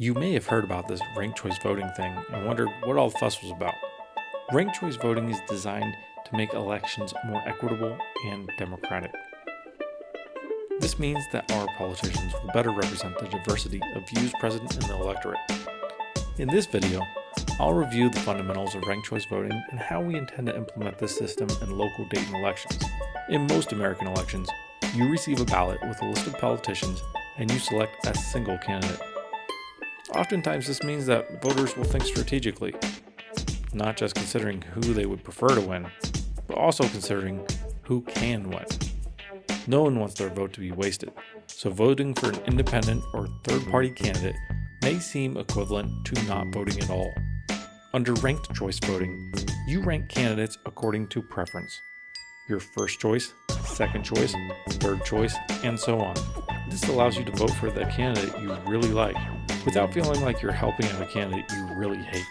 You may have heard about this ranked choice voting thing and wondered what all the fuss was about. Ranked choice voting is designed to make elections more equitable and democratic. This means that our politicians will better represent the diversity of views present in the electorate. In this video, I'll review the fundamentals of ranked choice voting and how we intend to implement this system in local Dayton elections. In most American elections, you receive a ballot with a list of politicians and you select a single candidate. Oftentimes this means that voters will think strategically, not just considering who they would prefer to win, but also considering who can win. No one wants their vote to be wasted, so voting for an independent or third-party candidate may seem equivalent to not voting at all. Under ranked choice voting, you rank candidates according to preference. Your first choice, second choice, third choice, and so on. This allows you to vote for the candidate you really like, without feeling like you're helping out a candidate you really hate.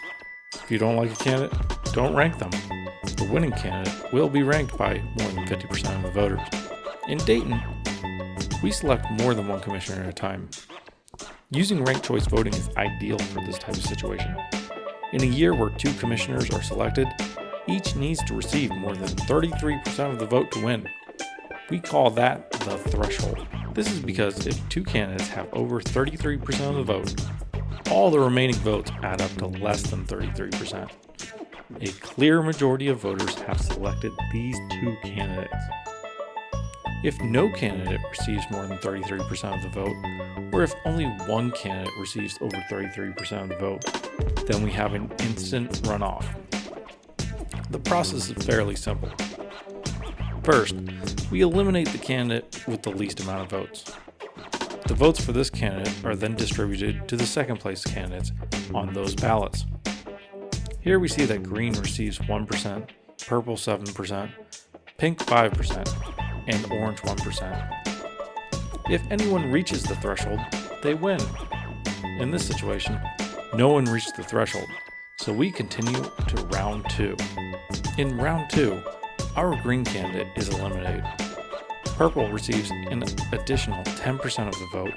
If you don't like a candidate, don't rank them. The winning candidate will be ranked by more than 50% of the voters. In Dayton, we select more than one commissioner at a time. Using ranked choice voting is ideal for this type of situation. In a year where two commissioners are selected, each needs to receive more than 33% of the vote to win. We call that the threshold. This is because if two candidates have over 33% of the vote, all the remaining votes add up to less than 33%. A clear majority of voters have selected these two candidates. If no candidate receives more than 33% of the vote, or if only one candidate receives over 33% of the vote, then we have an instant runoff. The process is fairly simple. First, we eliminate the candidate with the least amount of votes. The votes for this candidate are then distributed to the second place candidates on those ballots. Here we see that green receives 1%, purple 7%, pink 5%, and orange 1%. If anyone reaches the threshold, they win. In this situation, no one reached the threshold, so we continue to round 2. In round 2, our green candidate is eliminated. Purple receives an additional 10% of the vote,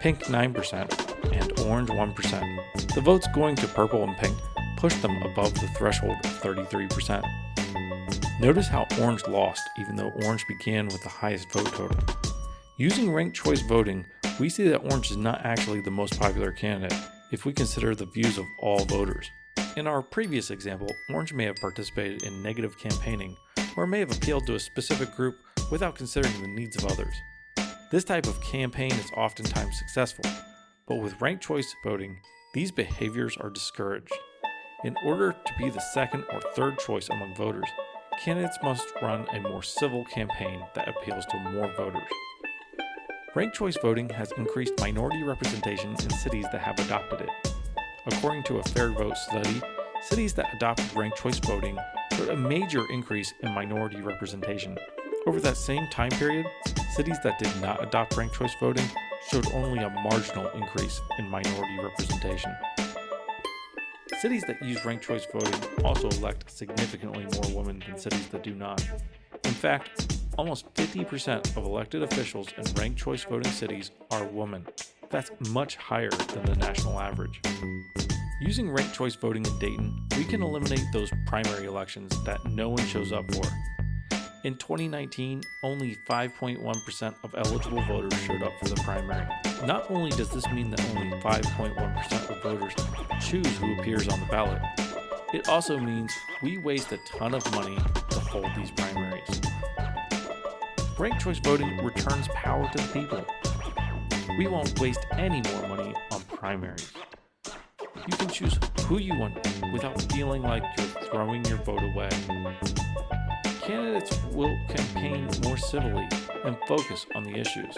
pink 9%, and orange 1%. The votes going to purple and pink push them above the threshold of 33%. Notice how orange lost even though orange began with the highest vote total. Using ranked choice voting, we see that orange is not actually the most popular candidate if we consider the views of all voters. In our previous example, orange may have participated in negative campaigning or may have appealed to a specific group without considering the needs of others. This type of campaign is oftentimes successful, but with ranked choice voting, these behaviors are discouraged. In order to be the second or third choice among voters, candidates must run a more civil campaign that appeals to more voters. Ranked choice voting has increased minority representation in cities that have adopted it. According to a Fair Vote study, cities that adopted ranked choice voting a major increase in minority representation. Over that same time period, cities that did not adopt ranked choice voting showed only a marginal increase in minority representation. Cities that use ranked choice voting also elect significantly more women than cities that do not. In fact, almost 50% of elected officials in ranked choice voting cities are women. That's much higher than the national average. Using ranked choice voting in Dayton, we can eliminate those primary elections that no one shows up for in 2019, only 5.1% of eligible voters showed up for the primary. Not only does this mean that only 5.1% of voters choose who appears on the ballot, it also means we waste a ton of money to hold these primaries. Ranked choice voting returns power to the people. We won't waste any more money on primaries. You can choose who you want without feeling like you're throwing your vote away candidates will campaign more civilly and focus on the issues.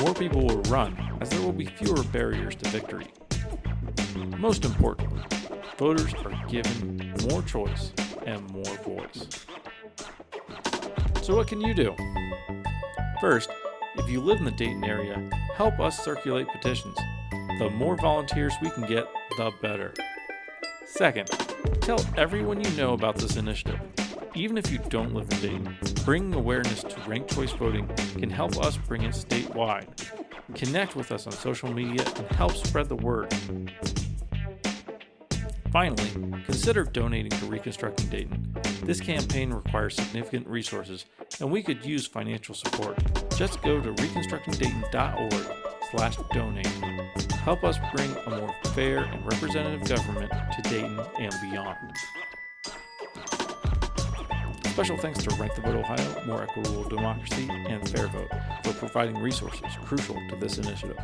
More people will run, as there will be fewer barriers to victory. Most importantly, voters are given more choice and more voice. So what can you do? First, if you live in the Dayton area, help us circulate petitions. The more volunteers we can get, the better. Second, tell everyone you know about this initiative. Even if you don't live in Dayton, bringing awareness to ranked choice voting can help us bring it statewide. Connect with us on social media and help spread the word. Finally, consider donating to Reconstructing Dayton. This campaign requires significant resources, and we could use financial support. Just go to reconstructingdayton.org slash donate. Help us bring a more fair and representative government to Dayton and beyond. Special thanks to Rank the Vote Ohio, More Equitable Democracy, and Fair Vote for providing resources crucial to this initiative.